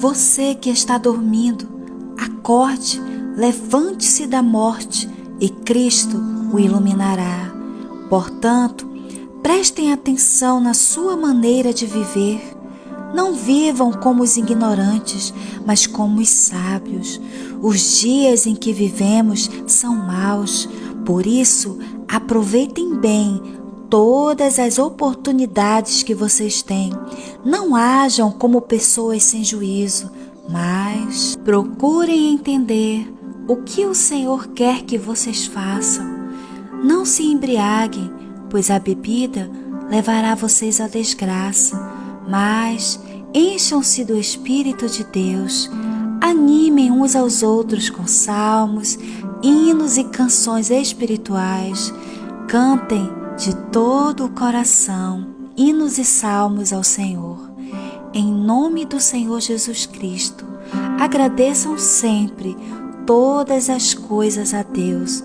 Você que está dormindo, acorde, levante-se da morte e Cristo o iluminará. Portanto, prestem atenção na sua maneira de viver. Não vivam como os ignorantes, mas como os sábios. Os dias em que vivemos são maus, por isso aproveitem bem todas as oportunidades que vocês têm. Não hajam como pessoas sem juízo, mas procurem entender o que o Senhor quer que vocês façam. Não se embriaguem, pois a bebida levará vocês à desgraça, mas encham-se do Espírito de Deus. Animem uns aos outros com salmos, hinos e canções espirituais. Cantem de todo o coração hinos e salmos ao Senhor. Em nome do Senhor Jesus Cristo, agradeçam sempre todas as coisas a Deus.